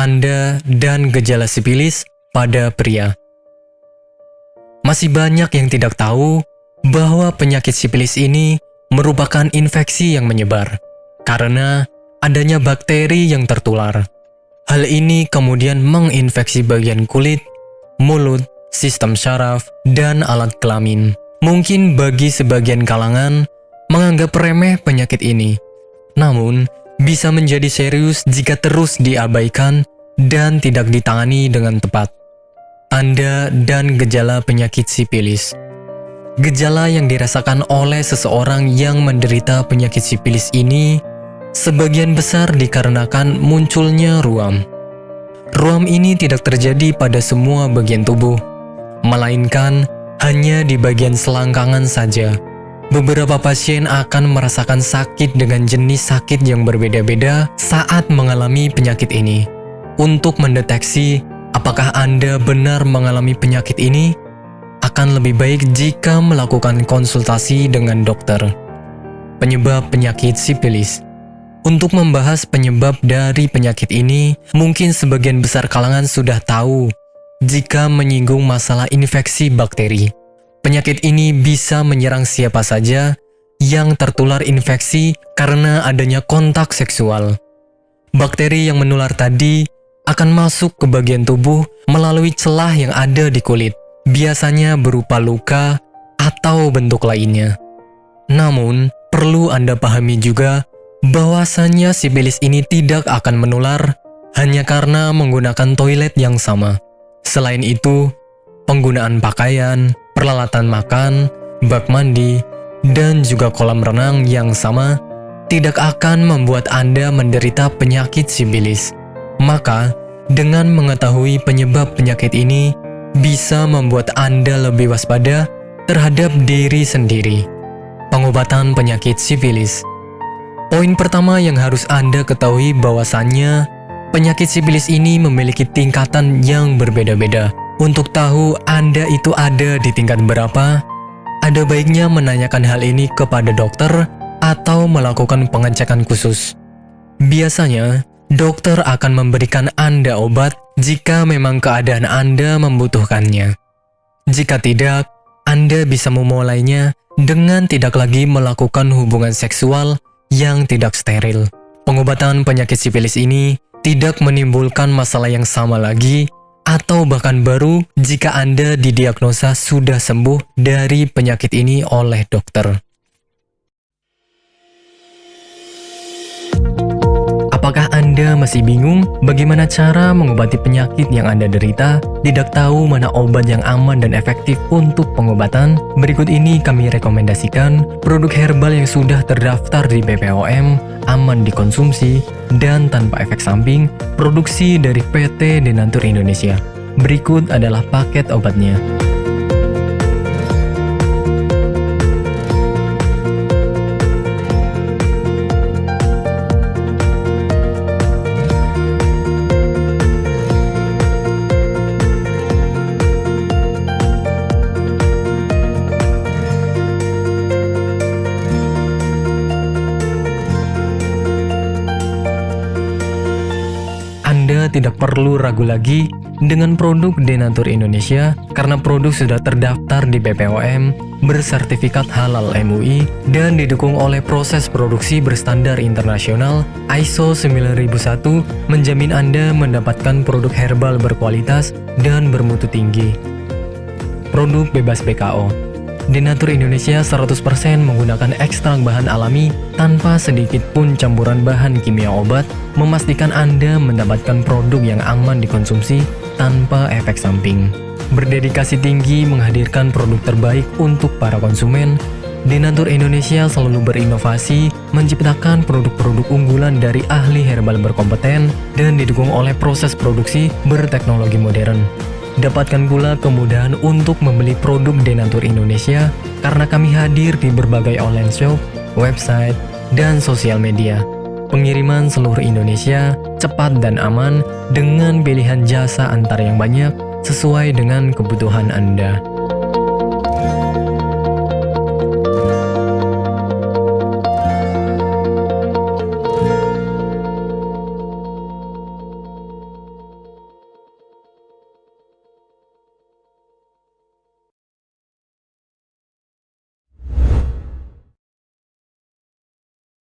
tanda dan gejala sipilis pada pria. Masih banyak yang tidak tahu bahwa penyakit sipilis ini merupakan infeksi yang menyebar karena adanya bakteri yang tertular. Hal ini kemudian menginfeksi bagian kulit, mulut, sistem syaraf, dan alat kelamin. Mungkin bagi sebagian kalangan menganggap remeh penyakit ini, namun bisa menjadi serius jika terus diabaikan dan tidak ditangani dengan tepat. Tanda dan gejala penyakit sipilis Gejala yang dirasakan oleh seseorang yang menderita penyakit sipilis ini sebagian besar dikarenakan munculnya ruam. Ruam ini tidak terjadi pada semua bagian tubuh, melainkan hanya di bagian selangkangan saja. Beberapa pasien akan merasakan sakit dengan jenis sakit yang berbeda-beda saat mengalami penyakit ini. Untuk mendeteksi apakah Anda benar mengalami penyakit ini, akan lebih baik jika melakukan konsultasi dengan dokter. Penyebab penyakit sipilis Untuk membahas penyebab dari penyakit ini, mungkin sebagian besar kalangan sudah tahu jika menyinggung masalah infeksi bakteri. Penyakit ini bisa menyerang siapa saja yang tertular infeksi karena adanya kontak seksual. Bakteri yang menular tadi akan masuk ke bagian tubuh melalui celah yang ada di kulit biasanya berupa luka atau bentuk lainnya. Namun, perlu Anda pahami juga bahwasannya sipilis ini tidak akan menular hanya karena menggunakan toilet yang sama. Selain itu, penggunaan pakaian, peralatan makan, bak mandi, dan juga kolam renang yang sama tidak akan membuat Anda menderita penyakit sipilis. Maka, dengan mengetahui penyebab penyakit ini, bisa membuat Anda lebih waspada terhadap diri sendiri. Pengobatan penyakit sifilis Poin pertama yang harus Anda ketahui bahwasannya penyakit sifilis ini memiliki tingkatan yang berbeda-beda. Untuk tahu Anda itu ada di tingkat berapa, ada baiknya menanyakan hal ini kepada dokter atau melakukan pengecekan khusus. Biasanya, dokter akan memberikan Anda obat jika memang keadaan Anda membutuhkannya. Jika tidak, Anda bisa memulainya dengan tidak lagi melakukan hubungan seksual yang tidak steril. Pengobatan penyakit sifilis ini tidak menimbulkan masalah yang sama lagi atau bahkan baru jika Anda didiagnosa sudah sembuh dari penyakit ini oleh dokter. Apakah Anda masih bingung bagaimana cara mengobati penyakit yang Anda derita? Tidak tahu mana obat yang aman dan efektif untuk pengobatan? Berikut ini kami rekomendasikan produk herbal yang sudah terdaftar di BPOM, aman dikonsumsi, dan tanpa efek samping, produksi dari PT Denatur Indonesia. Berikut adalah paket obatnya. Tidak perlu ragu lagi dengan produk Denatur Indonesia karena produk sudah terdaftar di BPOM, bersertifikat halal MUI, dan didukung oleh proses produksi berstandar internasional ISO 9001 menjamin Anda mendapatkan produk herbal berkualitas dan bermutu tinggi. Produk bebas BKO Denatur Indonesia 100% menggunakan ekstrak bahan alami tanpa sedikit pun campuran bahan kimia obat, memastikan Anda mendapatkan produk yang aman dikonsumsi tanpa efek samping. Berdedikasi tinggi menghadirkan produk terbaik untuk para konsumen, Denatur Indonesia selalu berinovasi, menciptakan produk-produk unggulan dari ahli herbal berkompeten dan didukung oleh proses produksi berteknologi modern. Dapatkan pula kemudahan untuk membeli produk Denatur Indonesia karena kami hadir di berbagai online shop, website, dan sosial media. Pengiriman seluruh Indonesia cepat dan aman dengan pilihan jasa antar yang banyak sesuai dengan kebutuhan Anda.